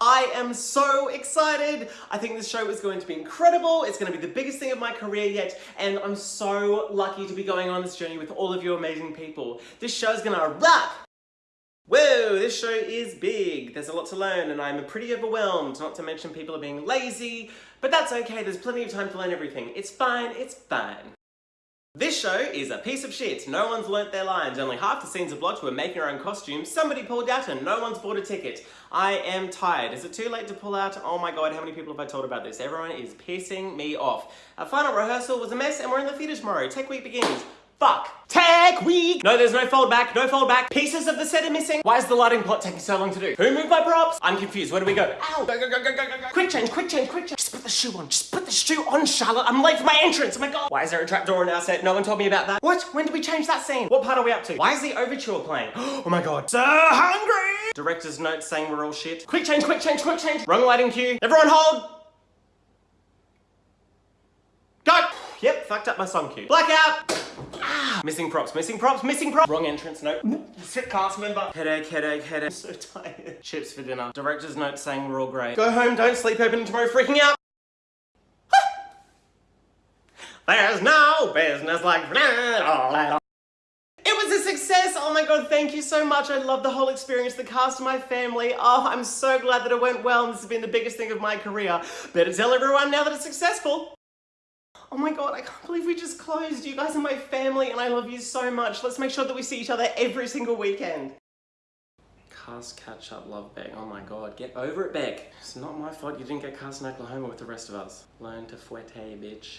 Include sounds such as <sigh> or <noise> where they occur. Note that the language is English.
I am so excited. I think this show is going to be incredible. It's going to be the biggest thing of my career yet, and I'm so lucky to be going on this journey with all of you amazing people. This show is going to rock. Whoa, this show is big. There's a lot to learn, and I'm pretty overwhelmed, not to mention people are being lazy, but that's okay. There's plenty of time to learn everything. It's fine, it's fine. This show is a piece of shit. No one's learnt their lines. Only half the scenes are blocked. We're making our own costumes. Somebody pulled out and no one's bought a ticket. I am tired. Is it too late to pull out? Oh my god, how many people have I told about this? Everyone is pissing me off. Our final rehearsal was a mess and we're in the theatre tomorrow. Tech week begins. Week! No, there's no fold back, no fold back. Pieces of the set are missing. Why is the lighting plot taking so long to do? Who moved my props? I'm confused. Where do we go? Ow! Go, go, go, go, go, go, go. Quick change, quick change, quick change. Just put the shoe on. Just put the shoe on, Charlotte. I'm late for my entrance. Oh my god. Why is there a trapdoor in our set? No one told me about that. What? When did we change that scene? What part are we up to? Why is the overture playing? <gasps> Oh my god. So hungry! Director's note saying we're all shit. Quick change, quick change, quick change. Wrong lighting cue. Everyone hold! Go! Yep, fucked up my song cue. Blackout! Ah, missing props, missing props, missing props. Wrong entrance note. Sit cast member. Headache, headache, headache. I'm so tired. Chips for dinner. Director's note saying we're all great. Go home, don't sleep open tomorrow, freaking out. <laughs> There's no business like that. It was a success! Oh my god, thank you so much. I love the whole experience, the cast, my family. Oh, I'm so glad that it went well and this has been the biggest thing of my career. Better tell everyone now that it's successful. Oh my god, I can't believe we just closed. You guys are my family and I love you so much. Let's make sure that we see each other every single weekend. Cast catch up love Beck. Oh my god, get over it Beck. It's not my fault you didn't get cast in Oklahoma with the rest of us. Learn to fouette, bitch.